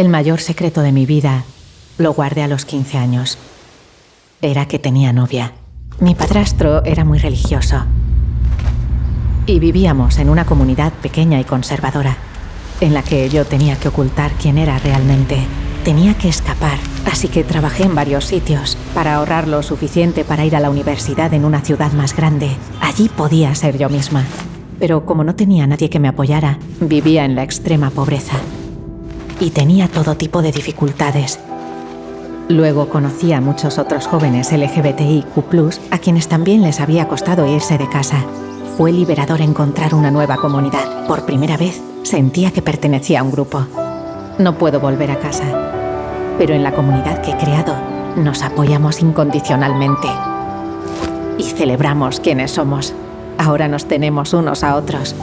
El mayor secreto de mi vida lo guardé a los 15 años. Era que tenía novia. Mi padrastro era muy religioso. Y vivíamos en una comunidad pequeña y conservadora, en la que yo tenía que ocultar quién era realmente. Tenía que escapar, así que trabajé en varios sitios para ahorrar lo suficiente para ir a la universidad en una ciudad más grande. Allí podía ser yo misma. Pero como no tenía nadie que me apoyara, vivía en la extrema pobreza. Y tenía todo tipo de dificultades. Luego conocí a muchos otros jóvenes LGBTIQ, a quienes también les había costado irse de casa. Fue liberador encontrar una nueva comunidad. Por primera vez sentía que pertenecía a un grupo. No puedo volver a casa, pero en la comunidad que he creado nos apoyamos incondicionalmente y celebramos quienes somos. Ahora nos tenemos unos a otros